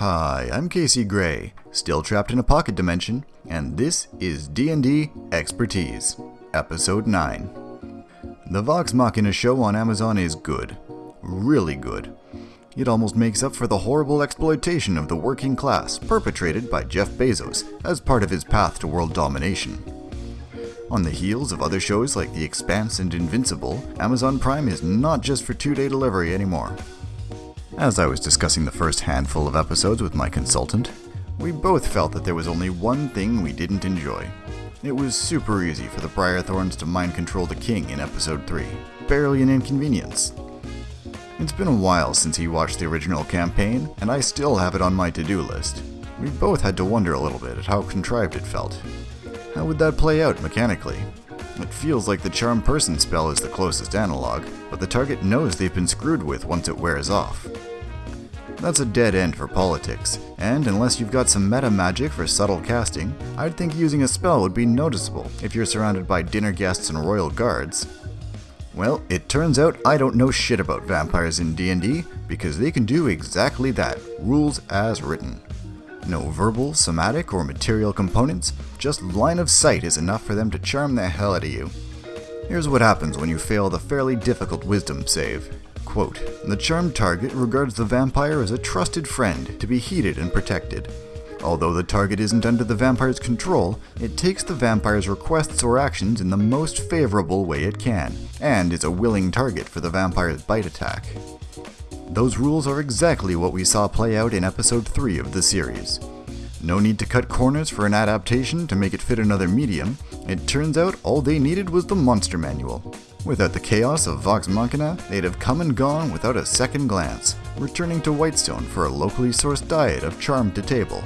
Hi, I'm Casey Gray, still trapped in a pocket dimension, and this is D&D Expertise, Episode 9. The Vox Machina show on Amazon is good. Really good. It almost makes up for the horrible exploitation of the working class perpetrated by Jeff Bezos as part of his path to world domination. On the heels of other shows like The Expanse and Invincible, Amazon Prime is not just for two day delivery anymore. As I was discussing the first handful of episodes with my consultant, we both felt that there was only one thing we didn't enjoy. It was super easy for the Briarthorns to mind control the king in episode 3. Barely an inconvenience. It's been a while since he watched the original campaign, and I still have it on my to do list. We both had to wonder a little bit at how contrived it felt. How would that play out mechanically? It feels like the Charm Person spell is the closest analog, but the target knows they've been screwed with once it wears off. That's a dead end for politics, and unless you've got some meta magic for subtle casting, I'd think using a spell would be noticeable if you're surrounded by dinner guests and royal guards. Well, it turns out I don't know shit about vampires in D&D because they can do exactly that, rules as written. No verbal, somatic, or material components, just line of sight is enough for them to charm the hell out of you. Here's what happens when you fail the fairly difficult wisdom save. Quote, the charmed target regards the vampire as a trusted friend to be heeded and protected. Although the target isn't under the vampire's control, it takes the vampire's requests or actions in the most favorable way it can, and is a willing target for the vampire's bite attack. Those rules are exactly what we saw play out in episode 3 of the series. No need to cut corners for an adaptation to make it fit another medium, it turns out all they needed was the monster manual. Without the chaos of Vox Machina, they'd have come and gone without a second glance, returning to Whitestone for a locally sourced diet of charm to table.